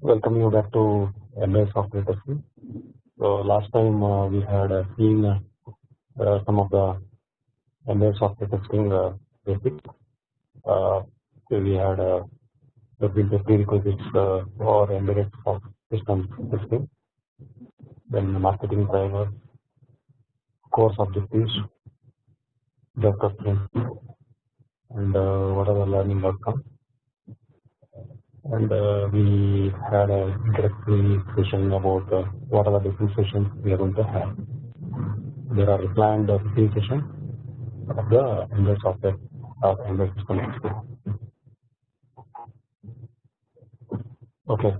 welcome you back to embedded software testing. So last time uh, we had uh, seen uh, some of the embedded software testing uh, basics. Uh, so we had uh, looked into prerequisites uh, for embedded system testing, then marketing drivers, course objectives, depth and uh, what are the learning outcomes and uh, we had a introductory session about uh, what are the different sessions we are going to have. There are planned uh, 15 sessions of the embedded software of embedded system. Okay,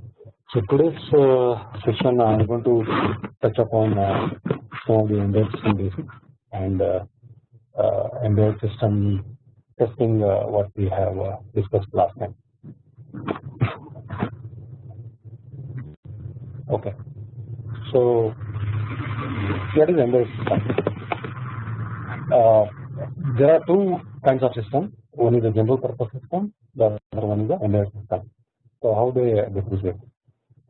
so today's uh, session I am going to touch upon uh, some of the embedded system basics and uh, uh, embedded system testing what we have discussed last time. Okay. So what is embedded system? Uh, there are two kinds of system. One is a general purpose system. The other one is the embedded system. So how they differentiate?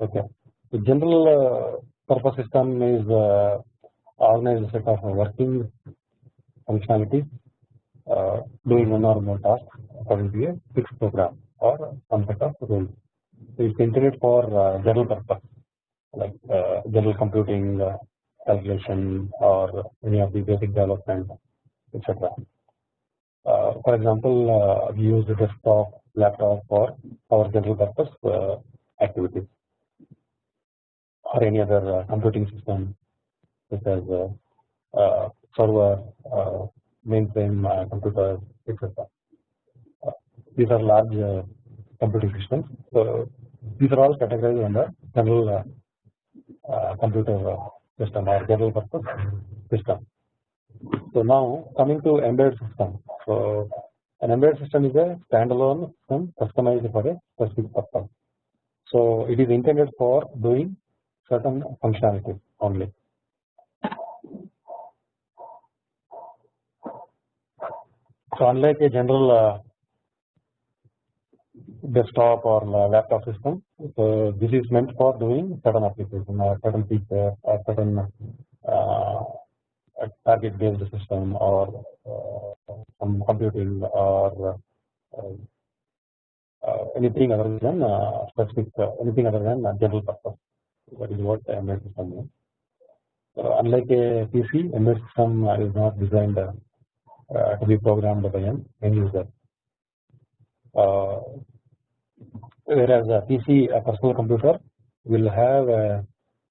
Okay. The general uh, purpose system is uh, organized set of working functionalities uh, doing one or more tasks according to a fixed program or some set of rules. So it's intended for uh, general purpose like uh, general computing uh, calculation or any of the basic development etc. Uh, for example, uh, we use the desktop, laptop for our general purpose uh, activities or any other uh, computing system such as server, mainframe computer etc. these are large computing systems. So these are all categorized under general computer system or general purpose system. So now coming to embedded system. So an embedded system is a standalone system customized for a specific purpose. So it is intended for doing certain functionalities only. So unlike a general uh, desktop or laptop system. So this is meant for doing certain application or certain feature or certain uh, target based system or uh, some computing or uh, uh anything other than uh, specific uh, anything other than general purpose. That is what embedded system is. unlike a PC, embedded system is not designed to be programmed by an end user. Uh, whereas a PC, a personal computer, will have a,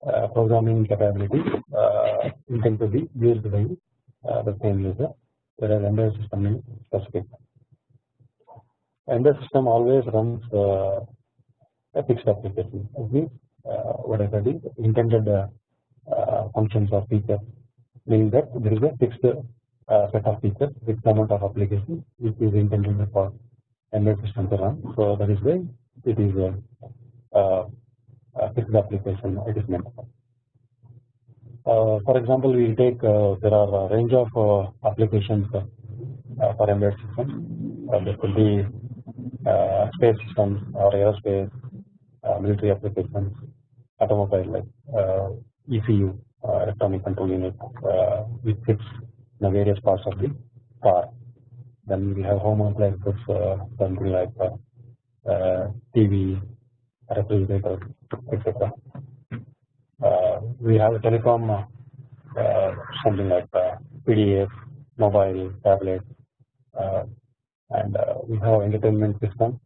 a programming capability uh, intended to be used by uh, the same user, whereas embedded system is specific. Embedded system always runs uh, a fixed application. Means uh, what I said is intended uh, uh, functions or features, meaning that there is a fixed set of features, fixed amount of application which is intended for embedded system to run. So that is why it is a, fixed application it is meant for. Uh, for example, we take uh, there are a range of uh, applications uh, for embedded systems. Uh, there could be uh, space systems or aerospace, military applications, automobile like ECU, electronic control unit, which fits the various parts of the car. Then we have home appliances, something like TV, refrigerator, etc. we have a telecom, something like PDA, mobile, tablet, and we have entertainment system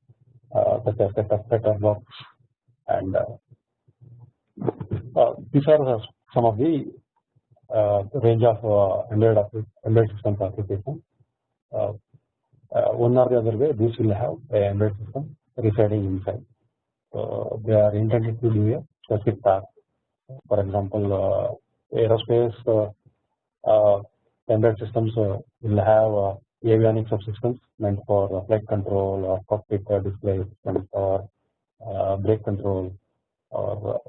such as set-top box, and these are some of the uh, range of uh, embedded, embedded systems applications. Uh, uh, one or the other way this will have a embedded system residing inside. So they are intended to do a specific task. For example, uh, aerospace uh, uh embedded systems uh, will have uh, avionics subsystems meant for flight control or cockpit display systems or brake control or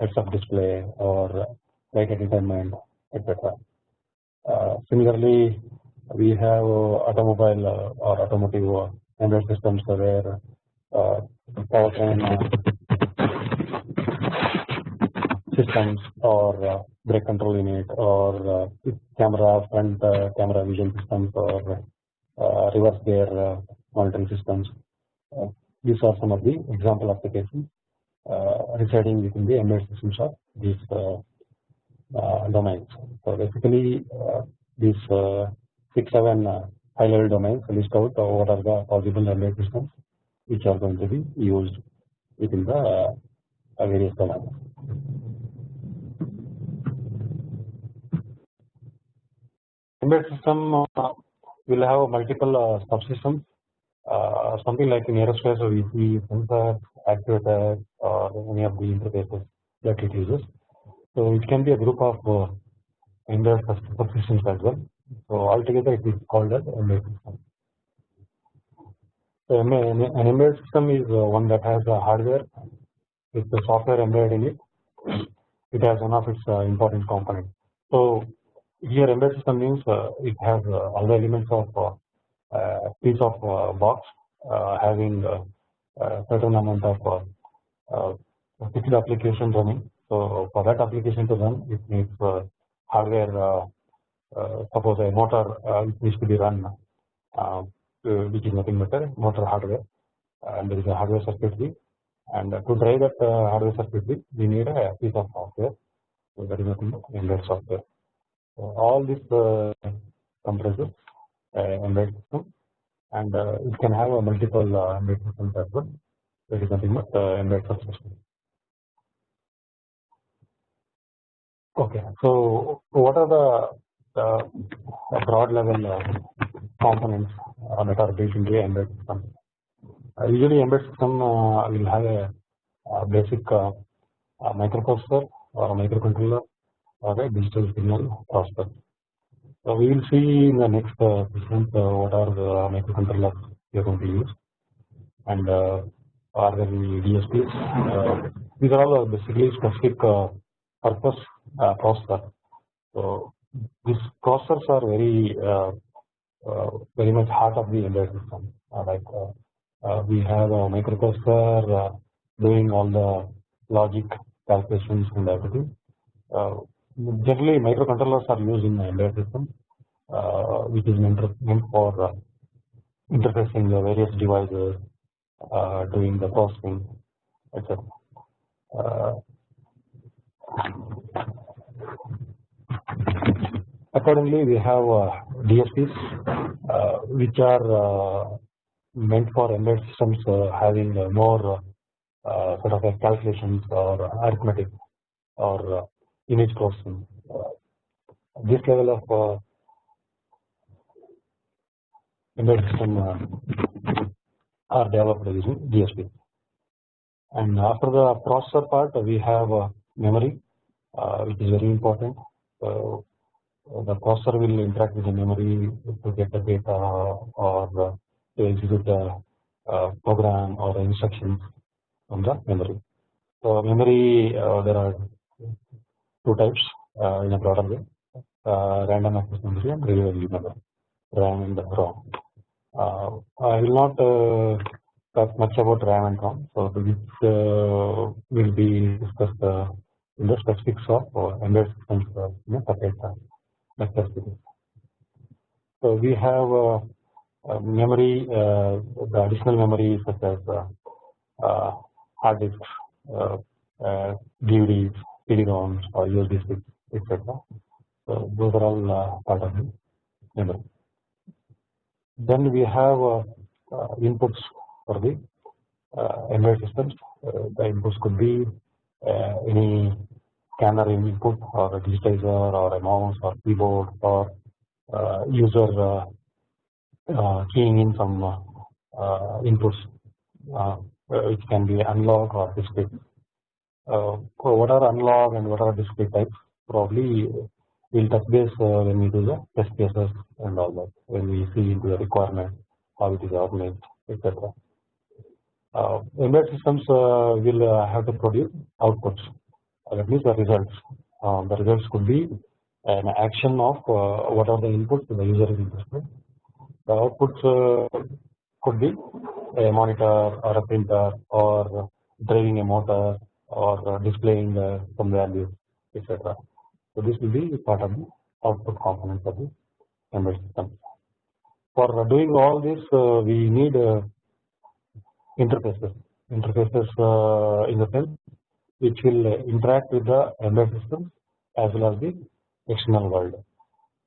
heads-up display or flight entertainment, etc. similarly, we have automobile or automotive embedded systems where powertrain systems or uh, brake control unit or uh, camera front uh, camera vision systems or uh, reverse gear uh, monitoring systems. Uh, these are some of the example applications residing within the embedded systems of these domains. So basically, these six seven high level domains list out what are the possible embedded systems which are going to be used within the various domains. Embedded system uh, will have multiple uh, subsystems. Uh, something like in aerospace, we see sensors, actuators, or any of the interfaces that it uses. So it can be a group of uh, embedded subsystems as well. So altogether, it is called as embedded system. So an embedded system is uh, one that has a hardware with the software embedded in it. It has one of its uh, important components. So here embedded system means uh, it has uh, all the elements of a piece of box having a certain amount of fixed application running. So for that application to run, it needs hardware. suppose a motor needs to be run, which is nothing but a motor hardware, and there is a hardware circuitry. And to drive that hardware circuitry, we need a piece of software. So that is nothing but embedded software all this uh, compresses uh, embedded system and uh, it can have a multiple uh, embedded systems as well. There is nothing but uh, embedded subsystem. Okay, so what are the, the broad level uh, components uh, that are built into the embedded system? Uh, usually, embedded system uh, will have a, a basic uh, microprocessor or a microcontroller or a digital signal processor. So we will see in the next uh, session uh, what are the microcontrollers we are going to use and uh, are there any DSPs. Uh, these are all basically specific uh, purpose uh, processor. So these processors are very uh, uh, very much heart of the embedded system. Uh, like uh, uh, we have a microprocessor uh, doing all the logic calculations and everything. Uh, generally microcontrollers are used in the embedded system uh, which is meant, for uh, interfacing the various devices uh, doing the processing etc. Uh, accordingly we have uh, DSPs uh, which are meant for embedded systems having more sort of calculations or arithmetic or image processing. Uh, this level of uh, embedded system uh, are developed using DSP. And after the processor part, we have memory, which is very important. The processor will interact with the memory to get the data or to execute the uh, program or instructions from the memory. So memory, uh, there are two types uh, in a broader way uh, random access memory and reliable memory RAM and ROM. Uh, I will not uh, talk much about RAM and ROM, so which will be discussed in the specifics of embedded systems in a separate lecture series. So we have uh, memory, uh, the additional memory such as uh, uh hard disks, uh, uh, DVDs, CD-ROMs or USB sticks, etc. So those are all part of the memory. Then we have inputs for the embedded systems. the inputs could be any scanner input or a digitizer or a mouse or keyboard or user keying in some inputs. Which can be analog or discrete uh, what are analog and what are discrete types? Probably we'll touch base uh, when we do the test cases and all that when we see into the requirement how it is organized etc. Uh, embedded systems uh, will uh, have to produce outputs. uh, Uh, that means the results uh, the results could be an action of uh, what are the inputs the user is interested the outputs uh, could be a monitor or a printer or driving a motor or displaying some values etc. So this will be part of the output components of the embedded system. For doing all this, we need interfaces. Interfaces in the sense which will interact with the embedded system as well as the external world.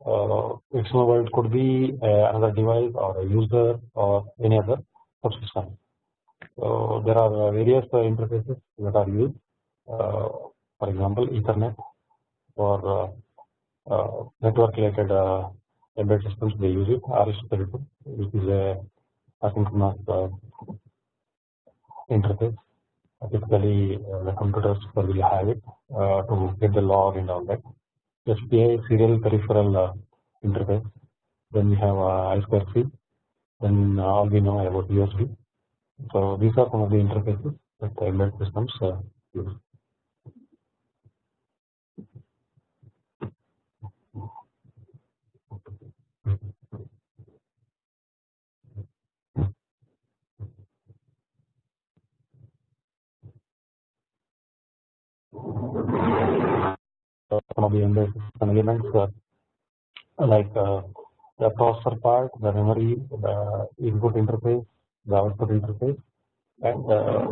Uh, external world could be uh, another device or a user or any other subsystem. So there are various uh, interfaces that are used. Uh, for example, Ethernet uh, network related embedded systems they use it RS-232 which is a asynchronous interface typically uh, the computers will have it uh, to get the log and all that. SPI serial peripheral uh, interface. Then we have I2C. Then all we know about USB. So these are some of the interfaces that the embedded systems use. Some of the elements like uh, the processor part, the memory, the input interface, the output interface, and uh,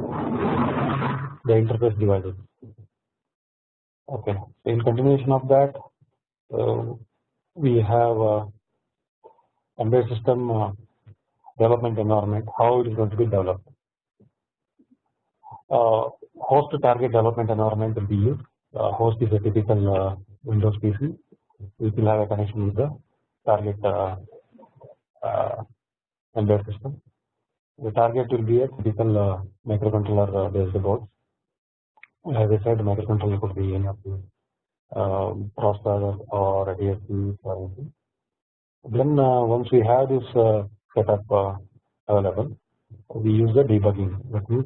the interface devices. Okay, in continuation of that, uh, we have uh, embedded system uh, development environment, how it is going to be developed. Uh, host target development environment will be used uh, host is a typical uh, Windows PC which will have a connection with the target uh, embedded system. The target will be a typical microcontroller based board. As I said, microcontroller could be any of the processor or DSP or anything. Then once we have this setup available, we use the debugging. That means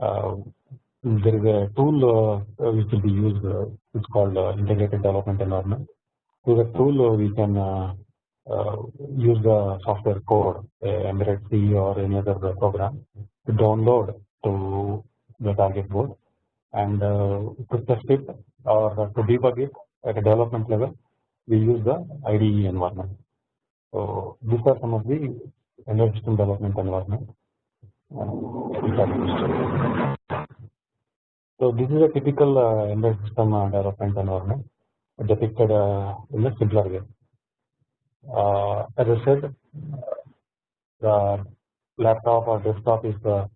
Um, there is a tool uh, which will be used uh, it's called uh, integrated development environment through the tool uh, we can uh, uh, use the software code embedded C or any other program to download to the target board and to test it or to debug it at a development level we use the IDE environment. So these are some of the embedded system development environment. So this is a typical uh, embedded system uh, development environment depicted uh, in a simpler way. Uh, as I said, the laptop or desktop is uh,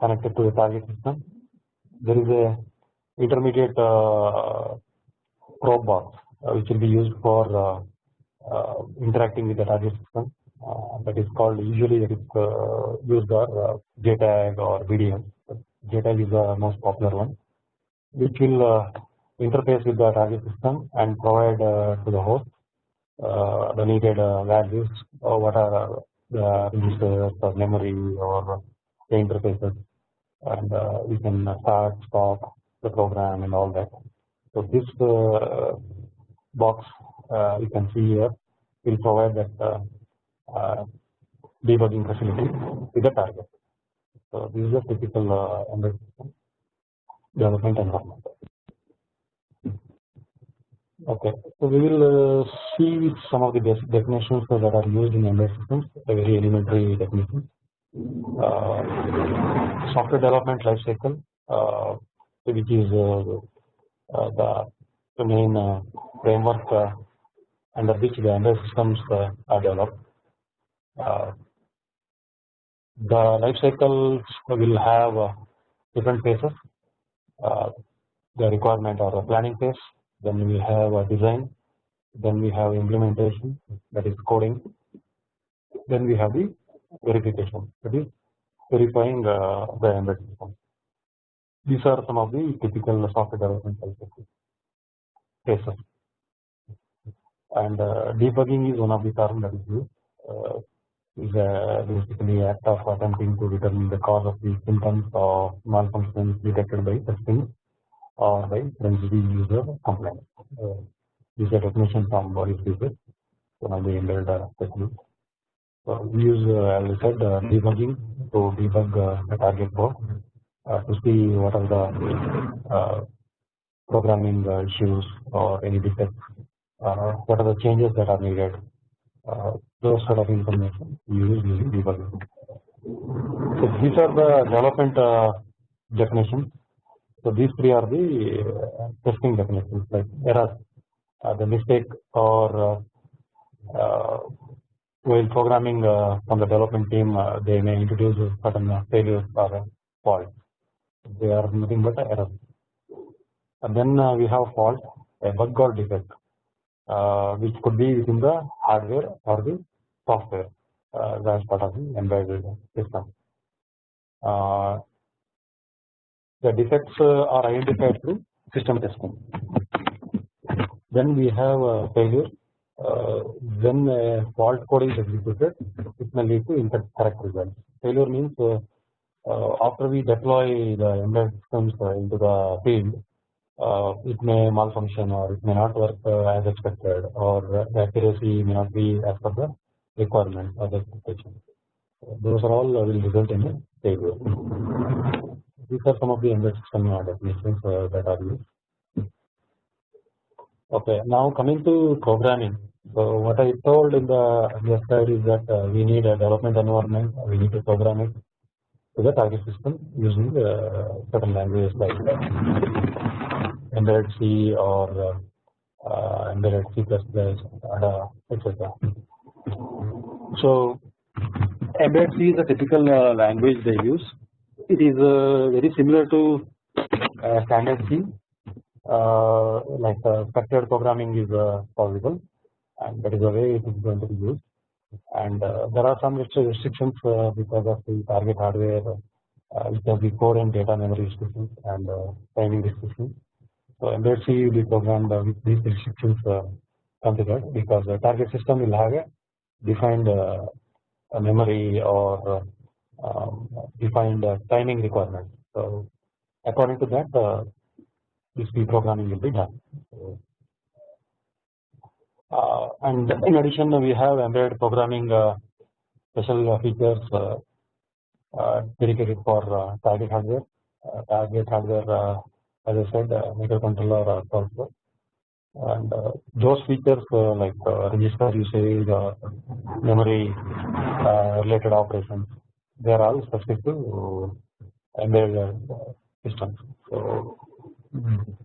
connected to the target system. There is a intermediate uh, probe box which will be used for interacting with the target system. Uh, that is called usually it is uh, used uh, or JTAG or BDM. JTAG is the most popular one which will uh, interface with the target system and provide uh, to the host uh, the needed values or what are the registers or memory or the interfaces and we can start stop the program and all that. So this box you can see here will provide that debugging facility with the target. So this is a typical uh, system development environment. Okay, so we will uh, see some of the basic definitions that are used in embedded systems, very elementary definitions. Uh, software development life cycle, uh, which is uh, uh, the, main uh, framework under which the embedded systems are developed. The life cycles will have different phases. Uh, the requirement or the planning phase then we have a design then we have implementation that is coding then we have the verification that is verifying uh, the embedded system these are some of the typical software development phases. And uh, debugging is one of the terms that is used uh, is uh, basically act of attempting to determine the cause of the symptoms of malfunctions detected by testing or by sensitive user complaint. Uh, this is a definition from Boris Buffett, one of the embedded specialists. So we use, uh, as I said, uh, debugging to debug uh, the target board uh, to see what are the uh, programming uh, issues or any defects, uh, what are the changes that are needed, those sort of information using debugging. So these are the development uh, definitions. So these three are the uh, testing definitions like error, uh, the mistake or while programming from the development team they may introduce certain failures or faults. They are nothing but errors. And then we have fault, a bug or defect, which could be within the hardware or the software as part of the embedded system. the defects are identified through system testing. Then we have a failure. Uh, when a fault code is executed, it may lead to incorrect results. Failure means uh, uh, after we deploy the embedded systems into the field, it may malfunction or it may not work as expected, or the accuracy may not be as per the requirement or the expectation. Those are all will result in a failure. These are some of the embedded system definitions that are used. Okay, now coming to programming. So what I told in the earlier slide is that uh, we need a development environment. We need to program it to the target system using uh, certain languages like uh, embedded C or uh, embedded C++, ADA, etc. So embedded C is a typical uh, language they use. It is uh, very similar to standard C uh, like uh, structured programming is uh, possible and that is the way it is going to be used and there are some restrictions because of the target hardware which has the core and data memory restrictions and timing restrictions. So embedded will be programmed with these restrictions considered because the target system will have a defined memory or um, defined timing requirements. So according to that this C programming will be done. Uh, and in addition, we have embedded programming uh, special features uh, uh dedicated for uh, target hardware. Uh, target hardware, as I said, microcontroller also. And those features like register usage, memory related operations, they are all specific to embedded systems. So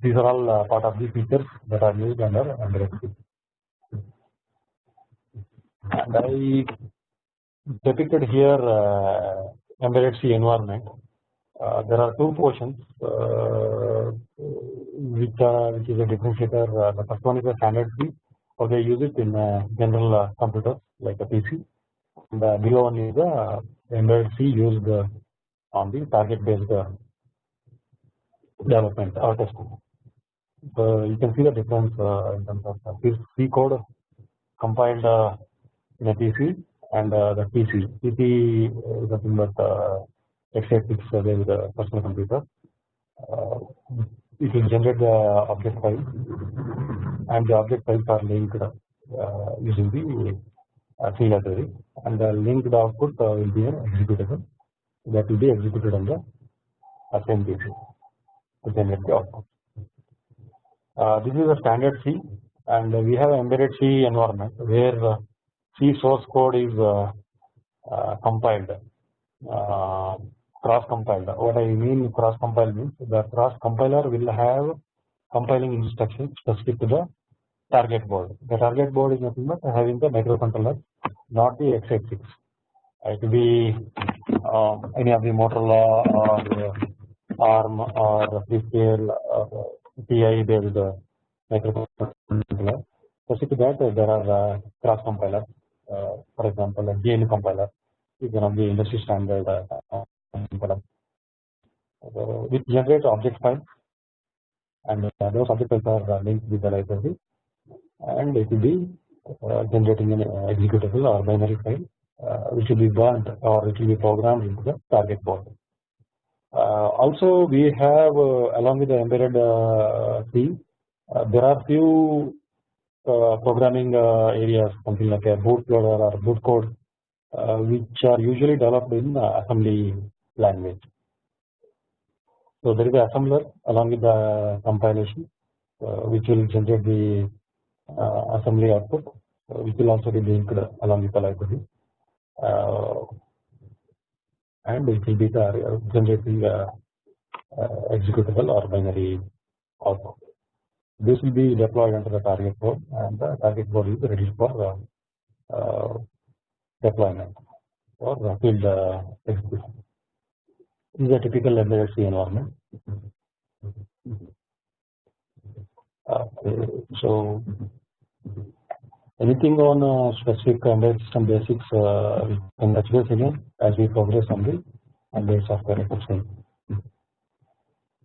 these are all uh, part of the features that are used under embedded C. And I depicted here uh, embedded C environment. Uh, there are two portions uh, which are which is a differentiator. Uh, the first one is a standard C, or they use it in general uh, computers like a PC. And the below one is the embedded C used on the target based development or testing. So you can see the difference uh, in terms of this C code compiled uh, in a PC and uh, the PC. PC is nothing but x86 based personal computer. It will generate the object file. And the object files are linked using the C library. And the linked output will be an executable. That will be executed on the PC to generate the output. Uh, this is a standard C. And we have embedded C environment where uh, C source code is uh, uh compiled. Uh, cross compiled. What I mean cross compiled means the cross compiler will have compiling instructions specific to the target board. The target board is nothing but having the microcontroller, not the x86. It will be uh, any of the Motorola or uh, ARM or Freescale or TI based microcontroller. Specific to that there are uh, cross compilers uh, for example a GNU compiler is one of the industry standard compiler which generates object files and uh, those object files are uh, linked with the library. And it will be uh, generating an executable or binary file which will be burned or it will be programmed into the target board. Uh, also we have uh, along with the embedded uh, C there are few programming areas something like a bootloader or boot code which are usually developed in assembly language. So there is an assembler along with the compilation, uh, which will generate the uh, assembly output, uh, which will also be linked along with the library, and it will be the generating executable or binary output. This will be deployed under the target code, and the target code is ready for deployment or field execution. This is a typical embedded C environment. Okay, so anything on uh, specific embedded system basics uh, we can base again as we progress on the embedded software testing.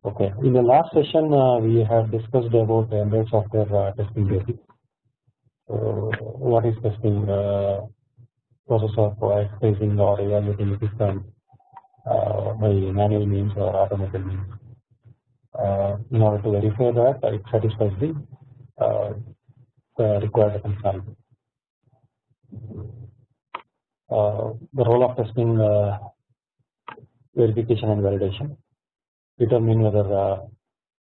Okay, in the last session uh, we have discussed about the embedded software uh, testing basics. So what is testing? Uh, process of tracing or evaluating system uh, by manual means or automated means. Uh, in order to verify that it satisfies the, uh, the required functionality. the role of testing verification and validation determine whether the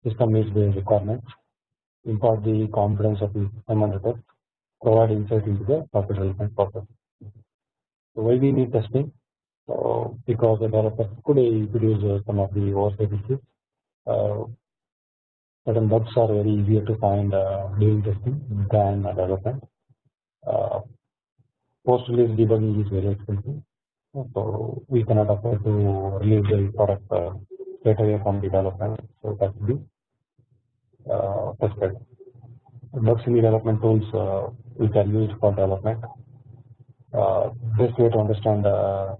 system meets the requirements, impart the confidence of the system test, provide insight into the software development process. So why we need testing? Because the developer could introduce uh, some of the oversight issues. Uh, certain bugs are very easier to find uh, during testing than development. Uh, Post release debugging is very expensive, so we cannot afford to release the product straight away from development. So that will be uh, tested. Bugs in the development tools uh, which are used for development uh, best way to understand uh,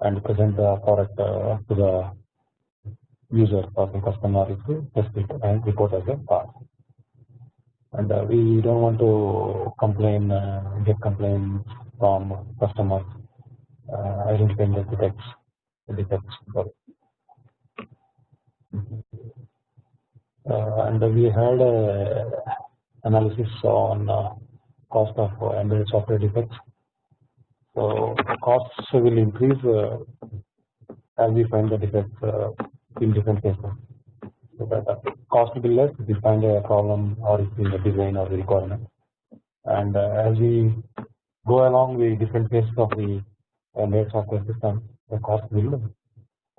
and present the product uh, to the user or the customer is to test it and uh, report as a part. And uh, we don't want to complain, uh, get complaints from customers identifying the defects, the defects. and we had analysis on cost of embedded software defects so costs will increase uh, as we find the defects uh, in different cases. So that uh, cost will less if we find a problem or in the design or the requirement. And uh, as we go along the different phases of the uh, embedded software system, the cost will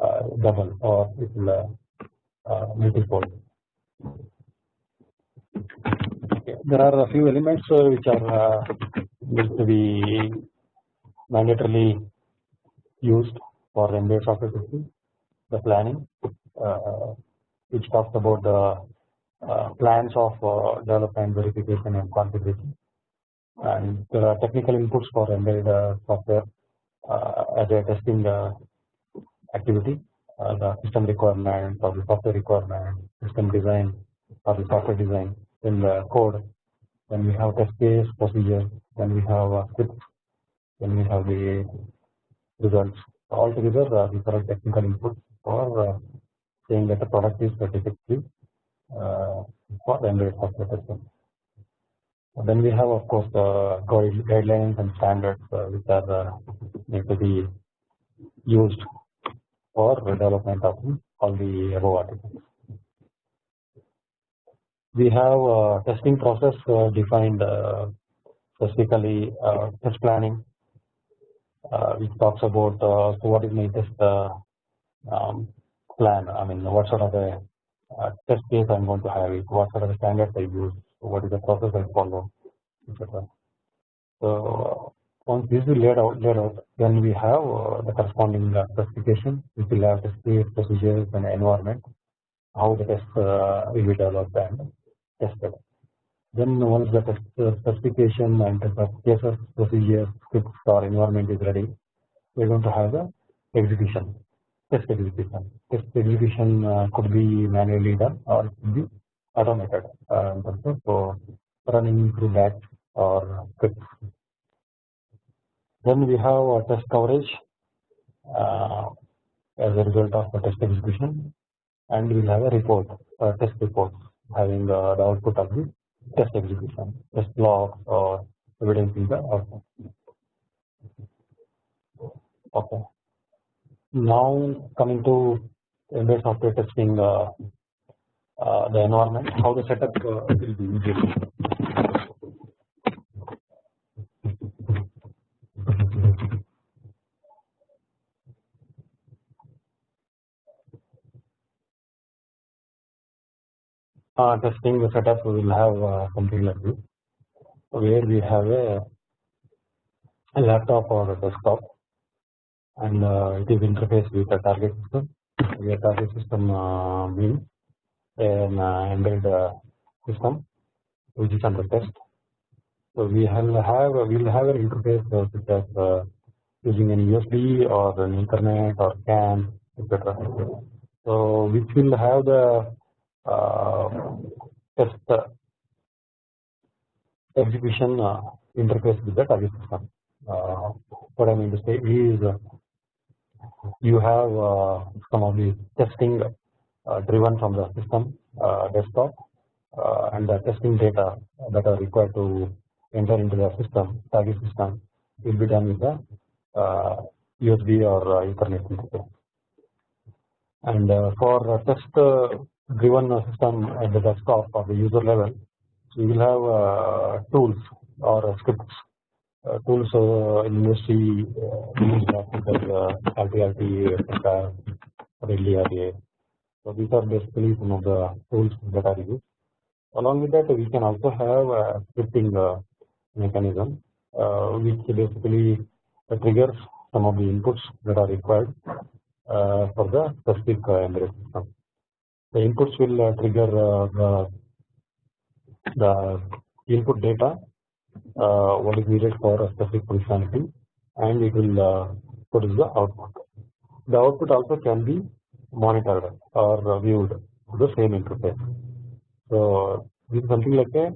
uh, double or it will multiple. Okay. There are a few elements which are going to be mandatorily used for embedded software testing. The planning, uh, which talks about the uh, plans of uh, development, verification, and configuration. And there are technical inputs for embedded software as a testing activity. the system requirement or the software requirement, system design or the software design in the code. Then we have test case procedure. Then we have scripts then we have the results. Altogether, uh, these are technical inputs for uh, saying that the product is defective uh, for the embedded software testing. Then we have, of course, the guidelines and standards uh, which are uh, need to be used for development of all the above articles. We have a testing process uh, defined uh, specifically uh, test planning, uh, which talks about uh, so what is my test uh, um, plan. I mean, what sort of a test case I'm going to have it, what sort of standards I use, what is the process I follow, etc. So once this is laid out, laid out, then we have the corresponding specification, which will have test case, procedures, and environment, how the test will be developed and tested. Then once the specification and the cases, procedure, scripts or environment is ready, we're going to have the execution, test execution. Test execution uh, could be manually done or it could be automated uh, in terms of uh, running through batch or scripts. Then we have a test coverage uh, as a result of the test execution, and we'll have a report, a test report having uh, the output of the test execution, test logs or evidence in the output. Okay. Now coming to embedded software testing uh, uh, the environment, how the setup uh, will be easier. Uh, testing the setup we will have uh, something like this where we have a, a laptop or a desktop and uh, it is interfaced with a target system where target system uh, means an uh, embedded uh, system which is under test. So we have have we will have an interface uh, such as uh, using an USB or an Ethernet or CAN etc. So which will have the Um, test uh, execution uh, interface with the target system. Uh, what I mean to say is uh, you have uh, some of the testing uh, driven from the system desktop and the testing data that are required to enter into the system target system will be done with the USB or Ethernet interface. And for test driven system at the desktop or the user level, we will have uh, tools or scripts. Uh, tools uh, in industry used like uh, RTRT, etc., RLDRA. So these are basically some of the tools that are used. Along with that, we can also have a scripting uh, mechanism, uh, which basically triggers some of the inputs that are required uh, for the specific embedded system the inputs will uh, trigger uh, the, the input data uh, what is needed for a specific functionality and it will produce the output. The output also can be monitored or viewed to the same interface. So this is something like a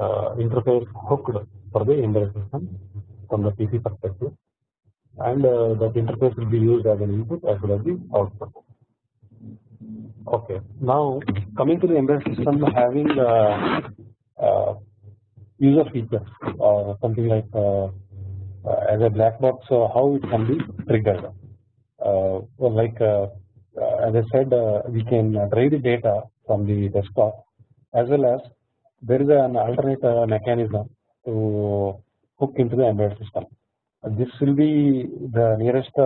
uh, interface hooked for the embedded system from the PC perspective and uh, that interface will be used as an input as well as the output. Okay. Now coming to the embedded system having uh, uh, user features or something like uh, uh as a black box uh, how it can be triggered. Well, like as I said we can drive the data from the desktop as well as there is an alternate mechanism to hook into the embedded system. this will be the nearest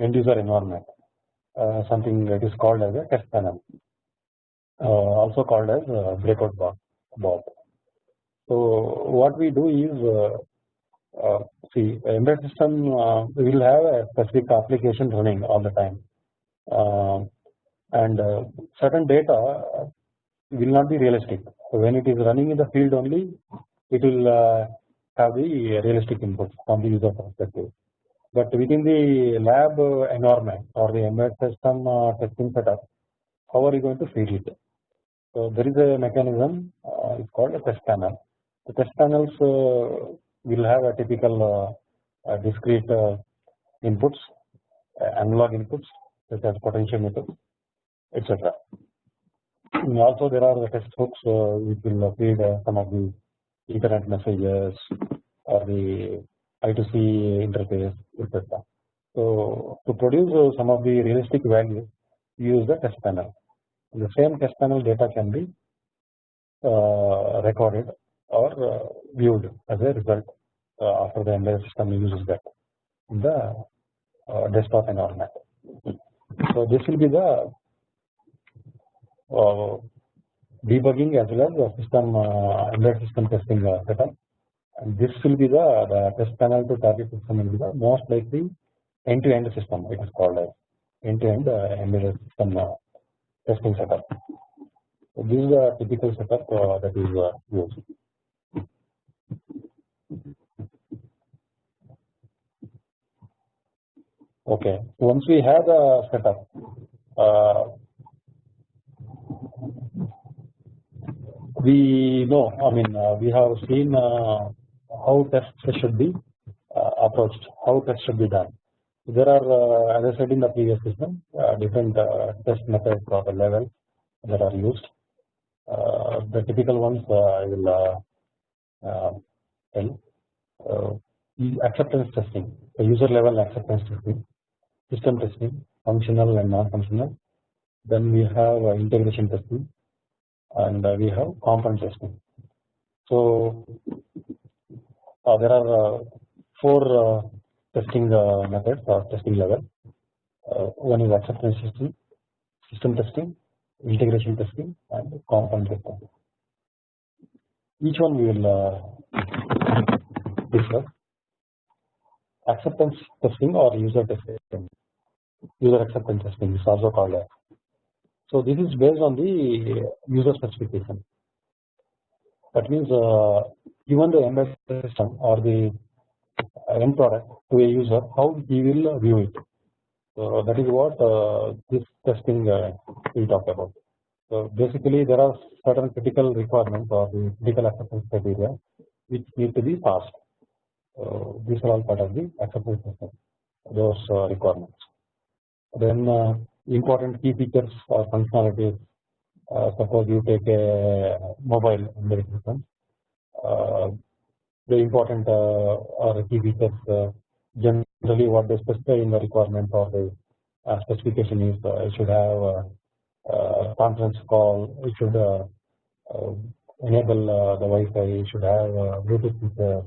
end user environment Uh, something that is called as a test panel, uh, also called as uh, breakout box. So what we do is uh, uh, see embedded system will have a specific application running all the time, um, and certain data will not be realistic. When it is running in the field only, it will have the realistic inputs from the user perspective. But within the lab environment or the embedded system uh, testing setup, how are you going to feed it? So there is a mechanism uh, it's called a test panel. The test panels uh, will have a typical discrete inputs, analog inputs such as potentiometers, etc. Also, there are the test hooks which will feed some of the Ethernet messages or the I2C interface etc. So to produce uh, some of the realistic values use the test panel. The same test panel data can be uh, recorded or uh, viewed as a result uh, after the embedded system uses that in the uh, desktop environment. So this will be the uh, debugging as well as the system embedded system testing setup and this will be the, the test panel to target system will be the most likely end to end system it is called as end to end uh, embedded system uh, testing setup. So this is a typical setup uh, that is uh, used. Okay, once we have the setup, uh, we know. I mean, uh, we have seen uh, how tests should be uh, approached, how tests should be done. There are, uh, as I said in the previous system, uh, different uh, test methods or the levels that are used. Uh, the typical ones uh, I will tell. acceptance testing, the user level acceptance testing, system testing, functional and non-functional, then we have integration testing and we have component testing. So Uh, there are uh, four uh, testing methods or testing level. one is acceptance testing, system testing, integration testing and component testing. Each one we will discuss acceptance testing or user testing user acceptance testing is also called that. So this is based on the user specification. That means uh, given the embedded system or the end product to a user, how he will view it. So that is what uh, this testing uh, we talk about. So basically, there are certain critical requirements or the critical acceptance criteria which need to be passed. So these are all part of the acceptance system. Those uh, requirements. Then uh, important key features or functionalities. Uh, suppose you take a mobile embedded system. Uh, the important uh, or key features uh, generally what they specify in the requirement or the uh, specification is it should have a conference call. It should enable the Wi-Fi. It should have Bluetooth feature.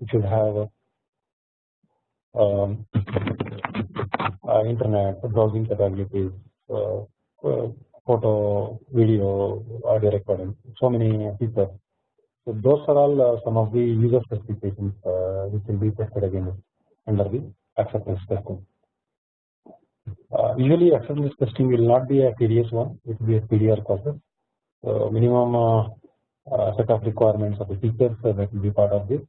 It should have um, uh, internet browsing capabilities, uh, uh, photo, video, audio recording, so many features. So those are all some of the user specifications which will be tested again under the acceptance testing. Uh, usually acceptance testing will not be a tedious one, it will be a PDR process. So minimum uh, uh, set of requirements of the features that will be part of this.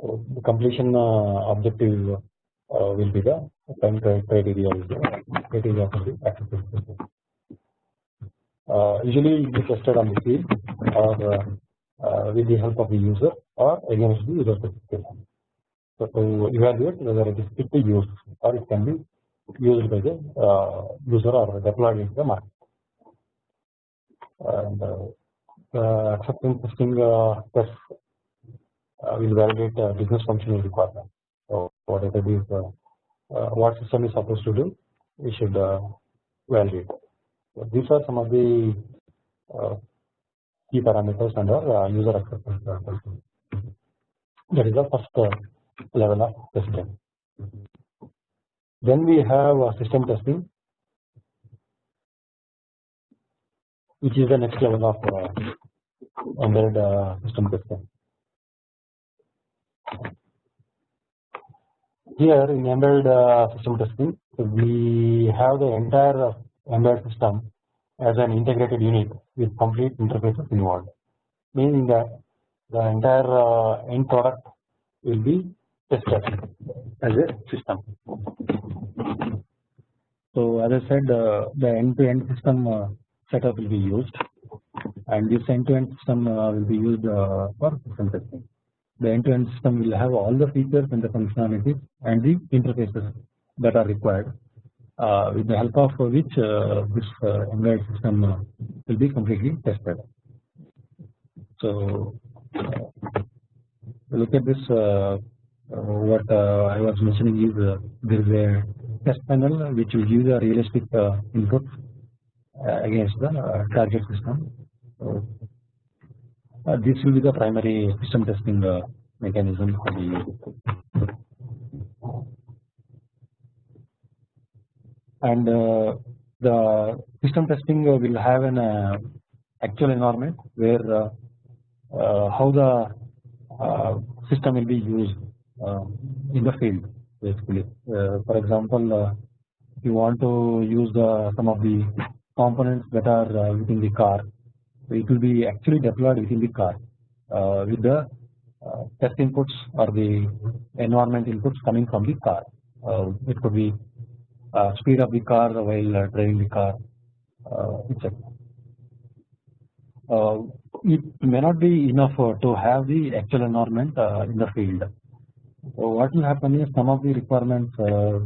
the completion objective uh, will be the time criteria criteria for the acceptance testing. Uh, usually it is tested on the field or uh, with the help of the user or against the user specification. So to evaluate whether it is fit to use or it can be used by the user or deployed into the market. And the acceptance testing test will validate business functional requirement. requirements whatever it is uh, uh, what system is supposed to do we should uh, validate. So these are some of the uh, key parameters under uh, user acceptance testing. That is the first uh, level of testing. Then we have system testing, which is the next level of embedded system testing. here in embedded uh, system testing we have the entire embedded system as an integrated unit with complete interfaces involved. Meaning that the entire uh, end product will be tested as a system. So as I said uh, the end to end system uh, setup will be used and this end to end system uh, will be used uh, for system testing. The end-to-end system will have all the features and the functionalities and the interfaces that are required with the help of which uh, this uh, embedded system uh, will be completely tested. So uh, look at this uh, what I was mentioning is there is a test panel which will give a realistic input against the target system. So, uh, this will be the primary system testing uh, mechanism for the and uh, the system testing will have an actual environment where how the system will be used in the field basically. for example, if you want to use the some of the components that are within the car it will be actually deployed within the car uh, with the uh, test inputs or the environment inputs coming from the car. Uh, it could be Uh, speed of the car while uh, driving the car, uh, etc. it may not be enough to have the actual environment in the field. So what will happen is some of the requirements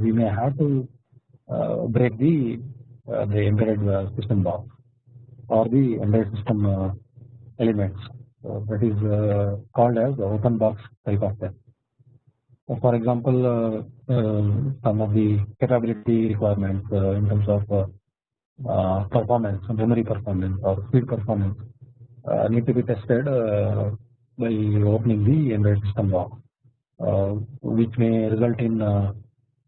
we may have to break the the embedded system box or the embedded system uh, elements that is uh, called as open box type of test. For example, uh, um, some of the capability requirements uh, in terms of uh, performance, memory performance or speed performance need to be tested by opening the embedded system log, which may result in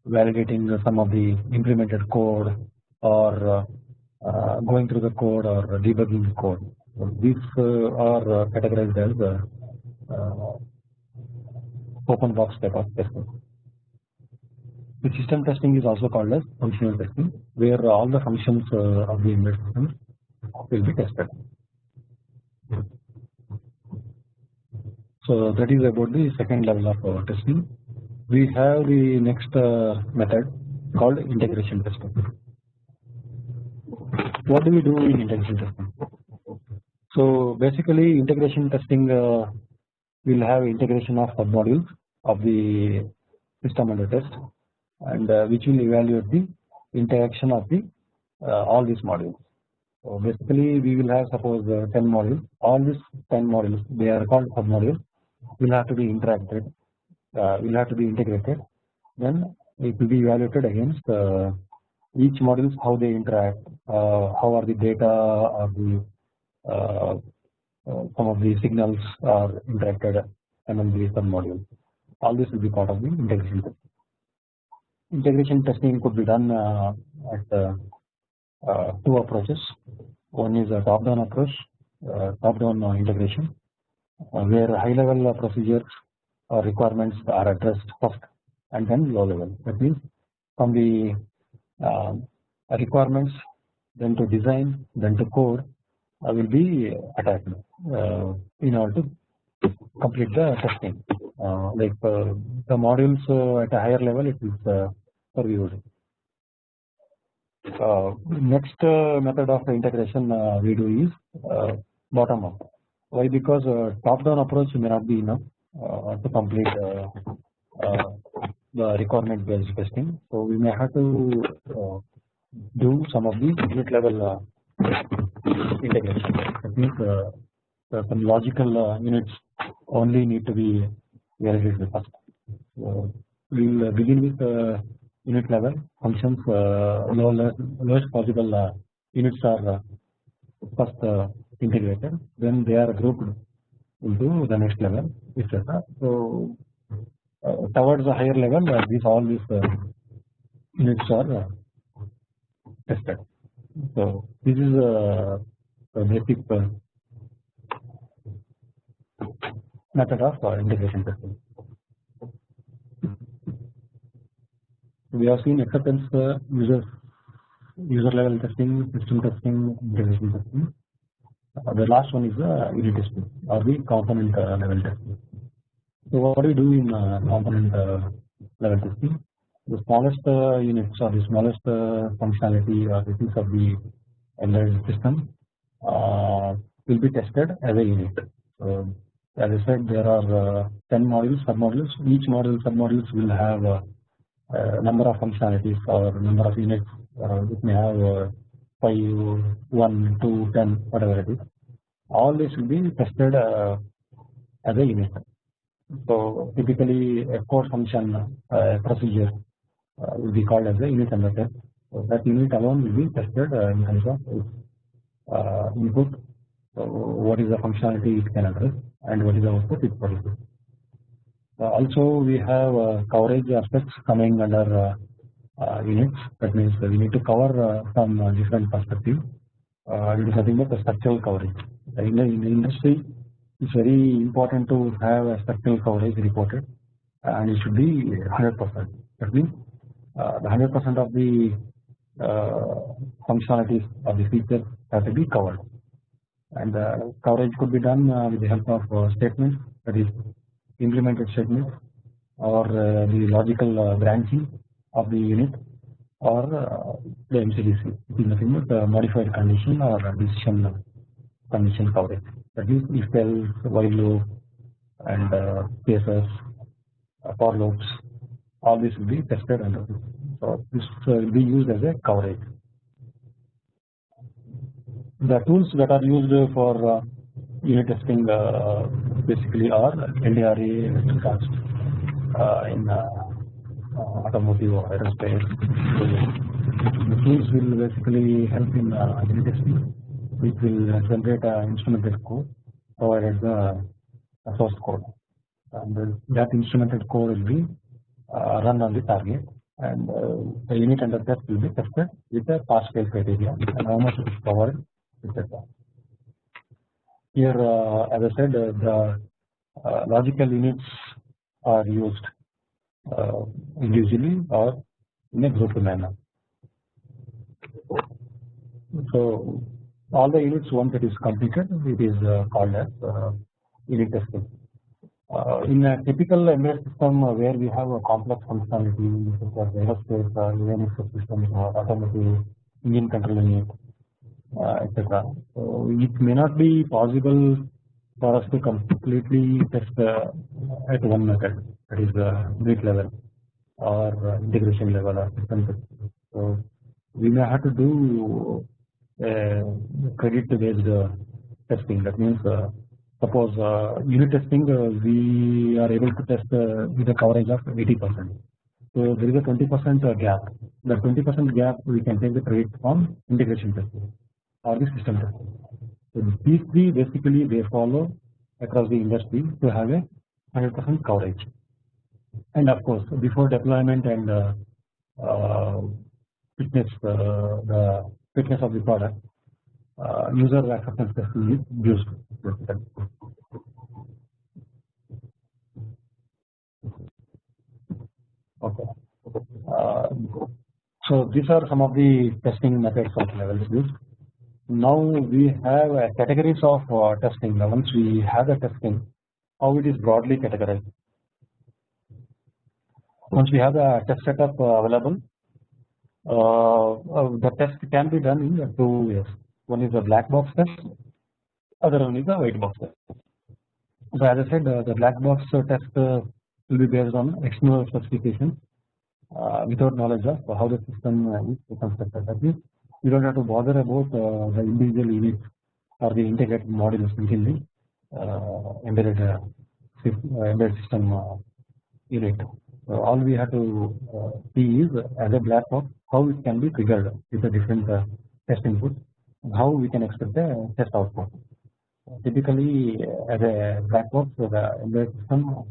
validating some of the implemented code or going through the code or debugging the code. These are categorized as open box type of testing. The system testing is also called as functional testing, where all the functions uh, of the embedded system will be tested. So that is about the second level of uh, testing. We have the next uh, method called integration testing. What do we do in integration testing? So basically, integration testing will have integration of submodules of the system under test and uh, which will evaluate the interaction of the uh, all these modules. So basically we will have suppose uh, 10 modules all these 10 modules they are called submodules will have to be interacted will have to be integrated then it will be evaluated against each modules how they interact how are the data or the uh, some of the signals are interacted among the sub modules. All this will be part of the integration testing. Integration testing could be done uh, at uh, uh two approaches. One is a top-down approach, uh, top-down integration, where high-level procedures or requirements are addressed first, and then low-level. That means from the requirements, then to design, then to code, will be attacked uh, in order to complete the testing. Uh, like uh, the modules uh, at a higher level, it is uh, reviewed. Uh, next method of integration we do is bottom up. Why? Because top down approach may not be enough to complete the requirement based testing. So we may have to do some of the unit level integration. That means uh, some logical uh, units only need to be validated first. So we will begin with uh, unit level functions lowest, lowest possible units are first integrated then they are grouped into the next level etc. So uh, towards the higher level uh, these all these uh, units are tested. So this is a, a basic method of uh, integration testing. We have seen acceptance uh, user user level testing, system testing, integration testing. Uh, the last one is uh, unit testing or the component level testing. So what do we do in component level testing? The smallest uh, units or the smallest uh, functionality or the piece of the embedded system uh, will be tested as a unit. So as I said there are 10 modules sub modules each module sub modules will have a, a number of functionalities or number of units it may have 5 1 2 10 whatever it is all this will be tested as a unit. So typically a core function uh, procedure uh, will be called as a unit test. So that unit alone will be tested uh, in terms of its uh, input, so what is the functionality it can address and what is the output it produces. also we have coverage aspects coming under units that means we need to cover from different perspectives. it is nothing but the structural coverage. In the, in the industry it's very important to have a structural coverage reported and it should be 100%. That means uh, Uh, the 100 percent of the uh, functionalities of the features have to be covered. And the coverage could be done uh, with the help of uh, statements that is implemented statements or the logical branching of the unit or the MCDC it is nothing but modified condition or decision condition coverage. That is if else while loop and cases for loops all this will be tested under. So this will be used as a coverage. The tools that are used for uh, unit testing uh, basically are LDRA, Cast, uh, in automotive or aerospace. The tools will basically help in unit testing, which will generate an instrumented code provided the source code, and that instrumented code will be run on the target, and uh, the unit under test will be tested with the pass fail criteria and how much it is covered, etc. Here, uh, as I said, uh, the uh, logical units are used uh, individually or in a group manner. So all the units once it is completed, it is uh, called as uh, unit testing. Uh, in a typical embedded system uh, where we have a complex functionality such as aerospace, uh, Linux systems, or automotive, engine control unit, uh, etc. So it may not be possible for us to completely test uh, at one method that is uh, unit level or uh, integration level or system. So we may have to do uh, credit based uh, testing that means uh, suppose uh, unit testing uh, we are able to test uh, with a coverage of 80 percent. So there is a 20 percent uh, gap. The 20 percent gap we can take the credit from integration testing or the system testing. So these three basically they follow across the industry to have a 100 percent coverage. And of course before deployment and uh, uh, fitness uh, the fitness of the product user acceptance testing is basically. Okay. Uh, so these are some of the testing methods of levels used. Now we have categories of uh, testing. Once we have the testing, how it is broadly categorized. Once we have the test setup uh, available, uh, uh, the test can be done in two ways. One is a black box test, other one is a white box test. So as I said, uh, the black box test uh, will be based on external specification uh, without knowledge of how the system uh, is constructed. That means you don't have to bother about uh, the individual units or the integrated modules within the uh, embedded embedded system unit. So all we have to see is as a black box how it can be triggered with the different test inputs how we can expect the test output. Typically, as a black box, so the embedded system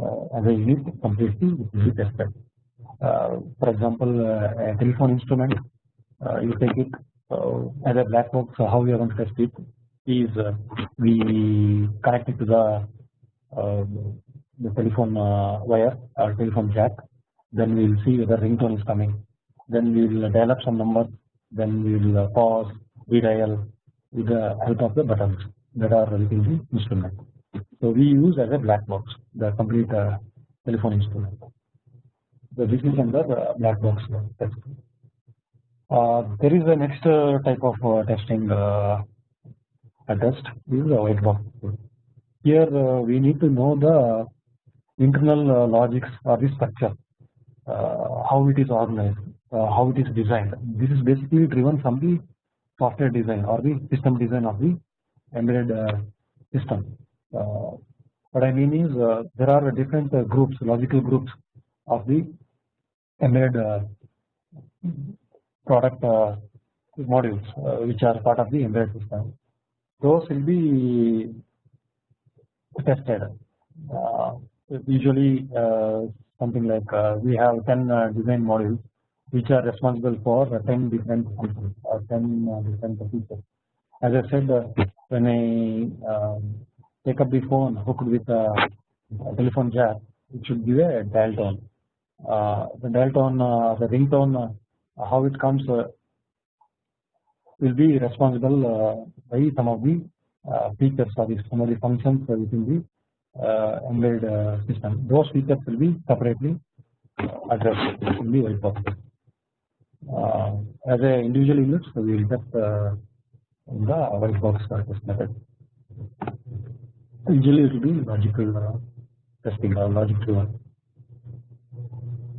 uh, as a unit completely be tested. Uh, for example, uh, a telephone instrument, uh, you take it uh, as a black box. So how we are going to test it is uh, we connect it to the uh, the telephone wire or telephone jack. Then we will see whether ringtone is coming. Then we will dial up some numbers. Then we will pause, redial with the help of the buttons that are within the instrument. So we use as a black box the complete uh, telephone instrument. So this is under uh, black box uh, test. Uh, there is a next uh, type of uh, testing uh, a test is a white box. Here uh, we need to know the internal uh, logics or the structure, uh, how it is organized, uh, how it is designed. This is basically driven from the software design or the system design of the embedded uh, system. Uh, what I mean is uh, there are different groups, logical groups of the embedded product modules which are part of the embedded system. Those will be tested. Usually something like we have 10 uh, design modules which are responsible for uh, 10 different functions or 10 uh, different features. As I said, uh, when I um, take up the phone hooked with a, a telephone jack, it should give a dial tone. Uh, the dial tone, uh, the ringtone, uh, how it comes uh, will be responsible uh, by some of the uh, features or some of the functions uh, within the uh, embedded uh, system. Those features will be separately uh, addressed in the white box. Uh, as a individual unit, so we will test uh, in the white box uh, test method. Usually it will be logical uh, testing or logic driven.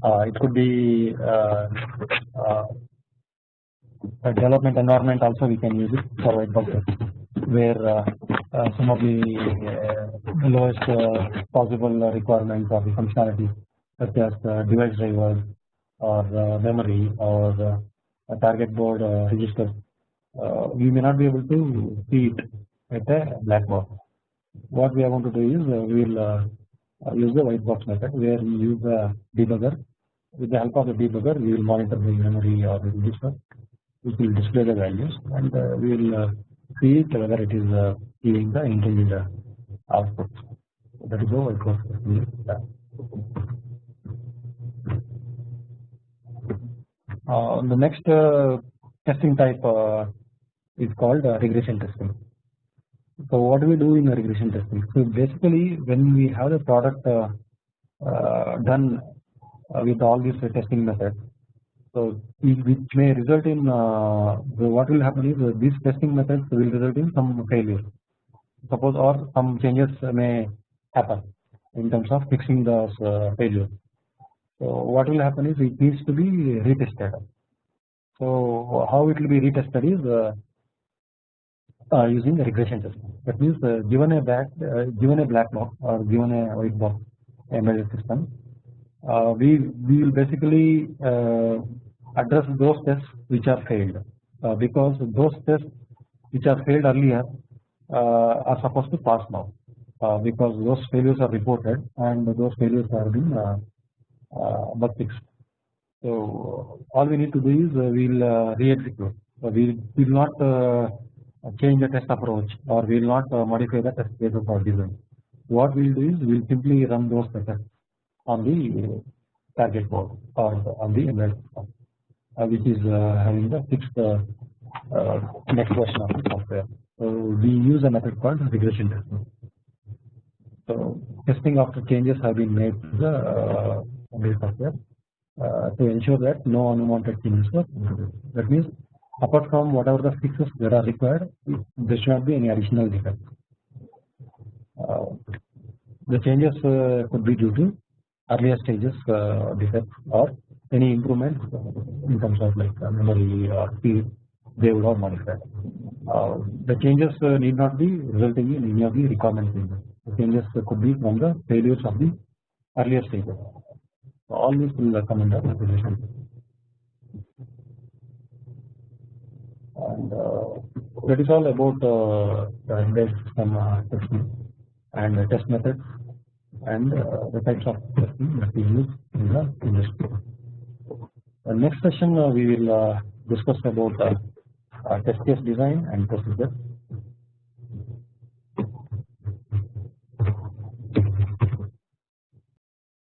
Uh, it could be uh, uh, a development environment also we can use it for white box where uh, uh, some of the uh, lowest uh, possible requirements of the functionality such as device drivers or uh, memory or uh, a target board uh, register. we may not be able to see it at a black box. What we are going to do is we will use the white box method where we use a debugger. With the help of the debugger, we will monitor the memory or the register, which will display the values, and we will see whether it is giving the intended output. That is how it goes. Uh, the next uh, testing type uh, is called uh, regression testing. So what do we do in regression testing? So basically, when we have the product uh, uh, done with all these testing methods, so which may result in what will happen is these testing methods will result in some failure suppose or some changes may happen in terms of fixing those uh, failures. So what will happen is it needs to be retested. So how it will be retested is uh, uh, using regression testing. That means uh, given a black uh, given a black box or given a white box embedded system, uh, we we will basically uh, address those tests which are failed because those tests which are failed earlier uh, are supposed to pass now uh, because those failures are reported and those failures are been uh, bug fixed. So all we need to do is uh, we will uh, re-execute. So we will not uh, change the test approach or we will not modify the test cases or design. What we will do is we will simply run those tests on the target board or on the embedded system, which is having the fixed next version of the software. So we use a method called regression testing. So testing after changes have been made to the uh, software uh, to ensure that no unwanted changes were introduced. That means apart from whatever the fixes that are required, there should not be any additional defects. Uh, the changes uh, could be due to earlier stages uh, defects or any improvements in terms of like uh, memory or speed they would have modified. Uh, the changes uh, need not be resulting in any of the requirement changes. The changes could be from the failures of the earlier stages. So all these will come under consideration. And uh, that is all about uh, the embedded system uh, testing and the test methods and uh, the types of testing that we use in the industry. The next session uh, we will discuss about uh, test case design and procedure